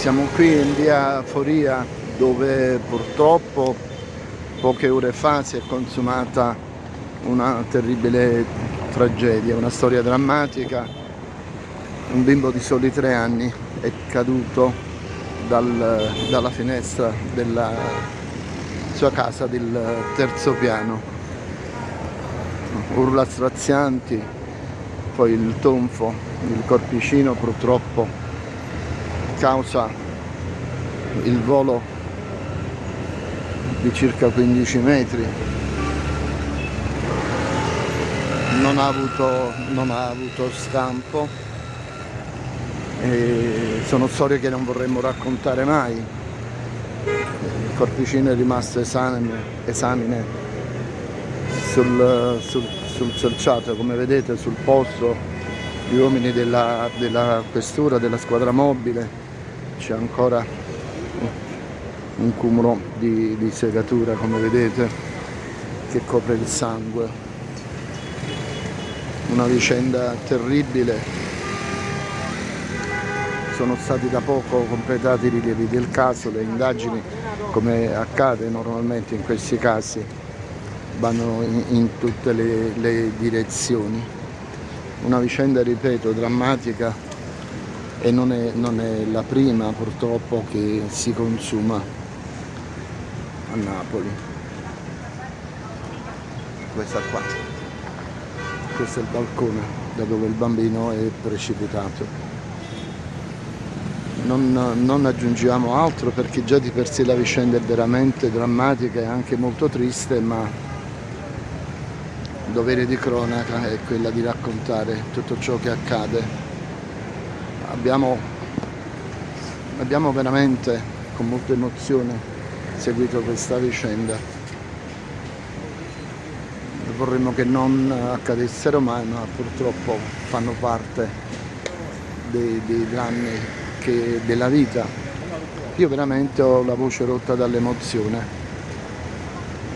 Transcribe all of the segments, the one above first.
Siamo qui in via Foria dove purtroppo poche ore fa si è consumata una terribile tragedia, una storia drammatica. Un bimbo di soli tre anni è caduto dal, dalla finestra della sua casa del terzo piano. Urla strazianti, poi il tonfo, il corpicino purtroppo causa il volo di circa 15 metri. Non ha avuto, non ha avuto scampo e sono storie che non vorremmo raccontare mai. Il corpicino è rimasto esamine, esamine sul, sul, sul selciato come vedete sul posto gli uomini della, della questura della squadra mobile c'è ancora un cumulo di, di segatura come vedete che copre il sangue. Una vicenda terribile. Sono stati da poco completati i rilievi del caso le indagini come accade normalmente in questi casi vanno in, in tutte le, le direzioni. Una vicenda ripeto drammatica e non è, non è la prima purtroppo che si consuma a Napoli. Questa qua. Questo è il balcone da dove il bambino è precipitato. Non, non, aggiungiamo altro perché già di per sé la vicenda è veramente drammatica e anche molto triste ma il dovere di cronaca è quella di raccontare tutto ciò che accade abbiamo, abbiamo veramente con molta emozione seguito questa vicenda. Vorremmo che non accadessero mai ma purtroppo fanno parte dei, dei drammi che, della vita. Io veramente ho la voce rotta dall'emozione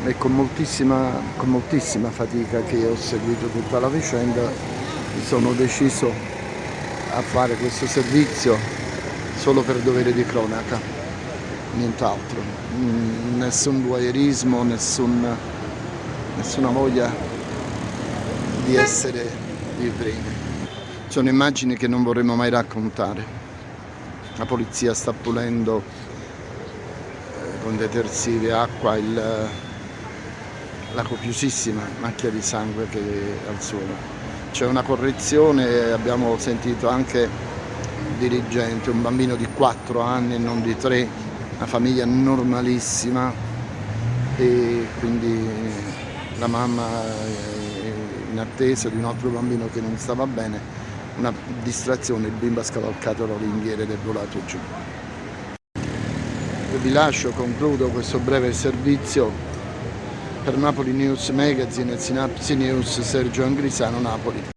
e con moltissima, con moltissima fatica che ho seguito tutta la vicenda sono deciso a fare questo servizio solo per dovere di cronaca, nient'altro, mm, nessun voyeurismo, nessun, nessuna voglia di essere primi. Sono immagini che non vorremmo mai raccontare. La polizia sta pulendo eh, con detersivi e acqua il, la copiosissima macchia di sangue che è al suolo c'è una correzione, abbiamo sentito anche il dirigente, un bambino di 4 anni e non di 3, una famiglia normalissima e quindi la mamma in attesa di un altro bambino che non stava bene, una distrazione, il bimbo ha scavalcato la ringhiera ed è volato giù. vi lascio, concludo questo breve servizio per Napoli News Magazine e Sinapsi News Sergio Angrisano Napoli.